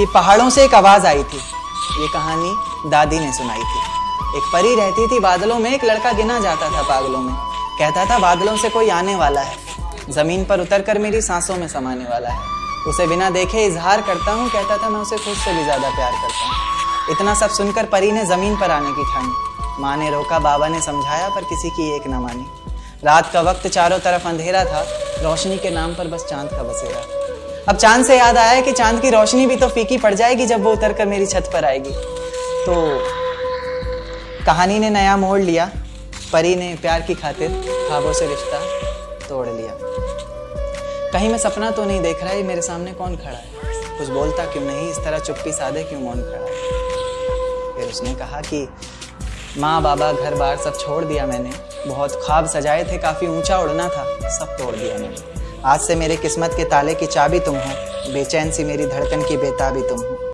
कि पहाड़ों से एक आवाज़ आई थी। ये कहानी दादी ने सुनाई थी। एक परी रहती थी बादलों में, एक लड़का गिना जाता था पागलों में। कहता था, बादलों से कोई आने वाला है। ज़मीन पर उतर कर मेरी सांसों में समाने वाला है। उसे बिना देखे इजहार करता हूँ। कहता था, मैं उसे खुद से भी ज़्यादा प्यार करता हूँ इतना सब सुनकर परी ने ज़मीन पर आने की ठानी। माँ ने रोका, बाबा ने समझाया, पर किसी की एक न मानी। रात का वक्त चारों तरफ़ अंधेरा था। रोशनी के नाम पर बस चाँद का बसेरा। अब चाँद से याद आया कि चाँद की रोशनी भी तो फीकी पड़ जाएगी जब वो उतर कर मेरी छत पर आएगी। तो कहानी ने नया मोड़ लिया, परी ने प्यार की खातिर ख्वाबों से रिश्ता तोड़ लिया। कहीं मैं सपना तो नहीं देख रहा है मेरे सामने कौन खड़ा है? कुछ बोलता क्यों नहीं, इस तरह चुप्पी साधे क्यों मौन खड़ा है? फिर उसने कहा कि, माँ, बाबा घर बार सब छोड़ दिया मैंने। बहुत ख्वाब सजाए थे, काफ़ी ऊँचा उड़ना था, सब तोड़ दिया मैंने। आज से मेरे किस्मत के ताले की चाबी तुम हो। बेचैन सी मेरी धड़कन की बेताबी तुम हो।